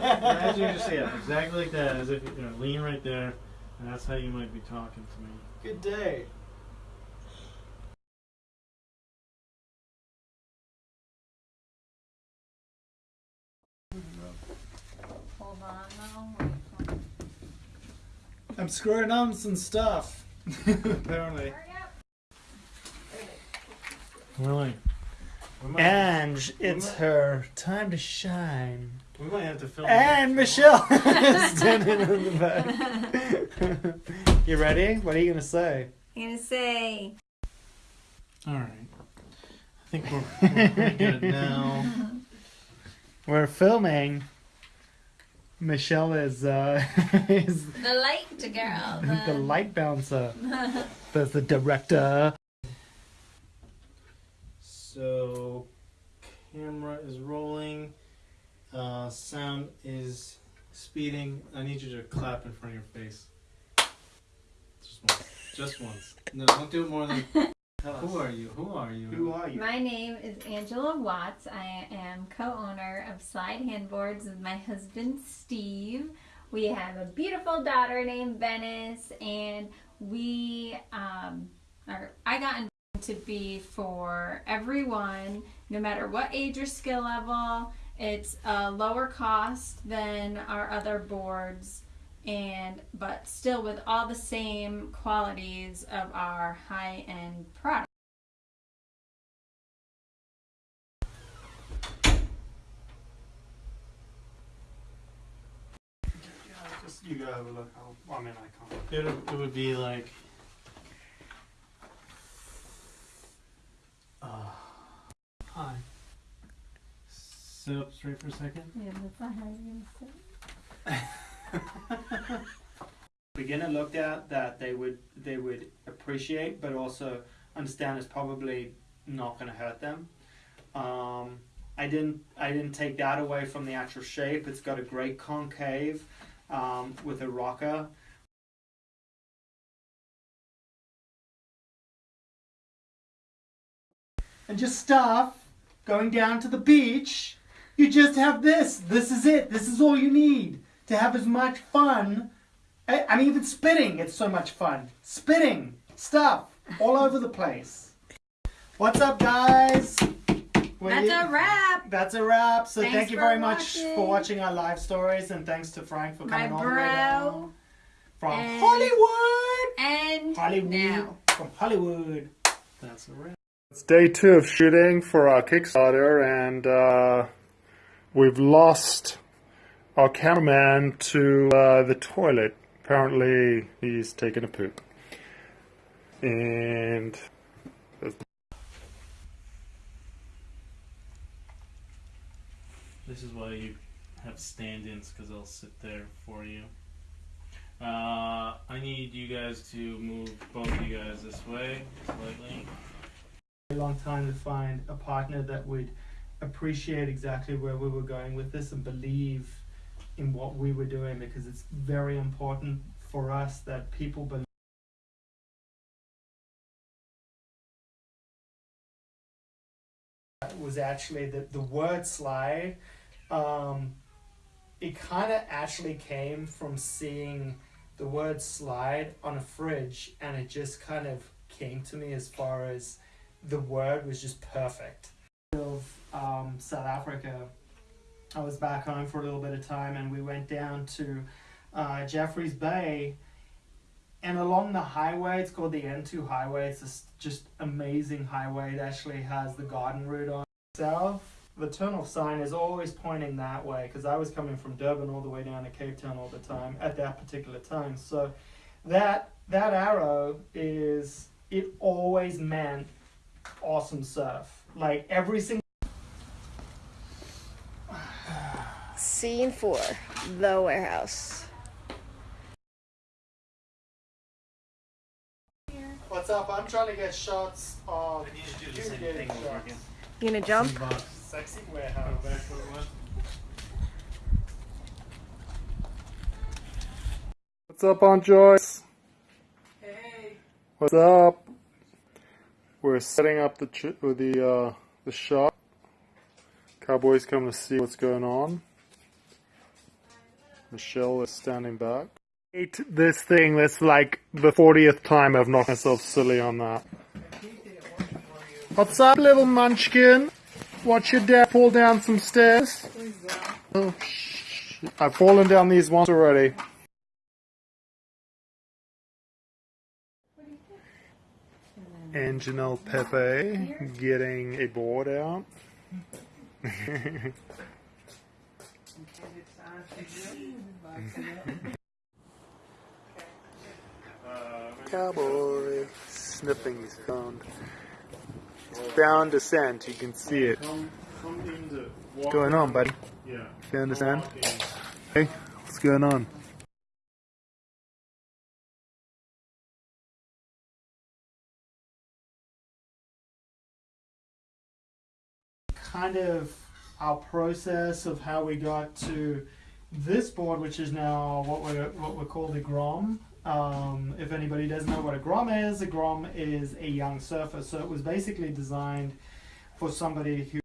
Imagine you just yeah, exactly like that, as if you know, lean right there, and that's how you might be talking to me. Good day. Hold on, no. I'm screwing on some stuff. Apparently. Hurry. Really? We might, And it's her time to shine. We might have to film. And Michelle is standing in the back. you ready? What are you gonna say? I'm gonna say. All right. I think we're, we're pretty good now. We're filming. Michelle is uh is The light girl. the light bouncer. There's the director. So, camera is rolling. Uh, sound is speeding. I need you to clap in front of your face. Just once. Just once. No, don't do it more than. Who are you? Who are you? Who are you? My name is Angela Watts. I am co-owner of Slide Handboards with my husband Steve. We have a beautiful daughter named Venice, and we um, are. I got invited to be for everyone, no matter what age or skill level. It's a lower cost than our other boards, and but still with all the same qualities of our high-end product. You go have a look. I mean, I can't. It, it would be like. Sit up straight for a second. Yeah, that's not how you're gonna say. beginner looked at that they would they would appreciate but also understand is probably not going to hurt them um, i didn't i didn't take that away from the actual shape it's got a great concave um, with a rocker and just stuff going down to the beach you just have this this is it this is all you need to have as much fun I, I mean, even spitting, it's so much fun. Spitting stuff all over the place. What's up, guys? Well, That's you- a wrap. That's a wrap. So Thanks thank you for very much watching. for watching our live stories, and thanks to Frank for coming all the way down bro. from and- Hollywood. And Hollywood. now. From Hollywood. That's a wrap. It's day two of shooting for our Kickstarter, and uh, we've lost our cameraman to uh, the toilet. Apparently, he's taking a poop. And This is why you have stand-ins because they'll sit there for you. Uh, I need you guys to move both of you guys this way slightly. A long time to find a partner that would appreciate exactly where we were going with this and believe in what we were doing because it's very important for us that people believe. was actually the, the word slide um, it kind of actually came from seeing the word slide on a fridge and it just kind of came to me as far as the word was just perfect of um, south africa i was back home for a little bit of time and we went down to uh, jeffreys bay and along the highway it's called the n2 highway it's this just amazing highway it actually has the garden route on itself. the turnoff sign is always pointing that way because I was coming from Durban all the way down to Cape Town all the time at that particular time. So that that arrow is it always meant awesome surf. Like every single Scene four, the warehouse. What's up? I'm trying to get shots of I need to do the same thing over again. You gonna jump? sexy warehouse. what's up, Aunt Joyce? Hey. What's up? We're setting up the the uh, the shot. Cowboys come to see what's going on. Michelle is standing back. Hate this thing. That's like the 40th time I've knocked myself silly on that. What's up, little munchkin? Watch your dad fall down some stairs. Oh, shit. I've fallen down these once already. And Janelle Pepe getting a board out. Cowboy sniffing his phone. It's bound descent, you can see it. Come, come in the What's going on, buddy? Yeah. You understand? Walk in. Hey, what's going on? Kind of our process of how we got to this board, which is now what we what we call the Grom. Um, if anybody doesn't know what a Grom is, a Grom is a young surfer. So it was basically designed for somebody who